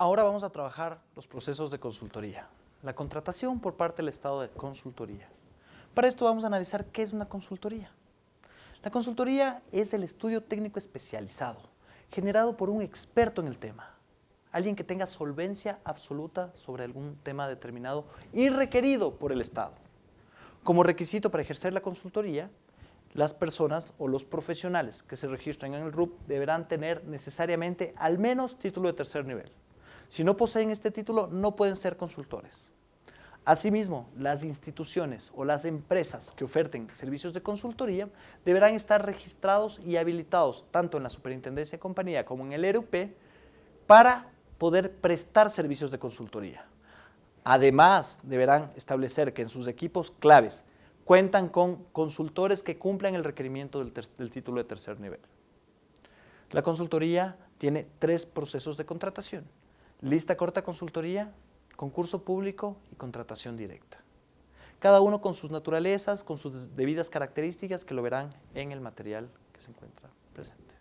Ahora vamos a trabajar los procesos de consultoría. La contratación por parte del Estado de consultoría. Para esto vamos a analizar qué es una consultoría. La consultoría es el estudio técnico especializado, generado por un experto en el tema, alguien que tenga solvencia absoluta sobre algún tema determinado y requerido por el Estado. Como requisito para ejercer la consultoría, las personas o los profesionales que se registran en el RUP deberán tener necesariamente al menos título de tercer nivel. Si no poseen este título, no pueden ser consultores. Asimismo, las instituciones o las empresas que oferten servicios de consultoría deberán estar registrados y habilitados tanto en la Superintendencia de Compañía como en el ERUP para poder prestar servicios de consultoría. Además, deberán establecer que en sus equipos claves cuentan con consultores que cumplan el requerimiento del, del título de tercer nivel. La consultoría tiene tres procesos de contratación. Lista corta consultoría, concurso público y contratación directa. Cada uno con sus naturalezas, con sus debidas características que lo verán en el material que se encuentra presente.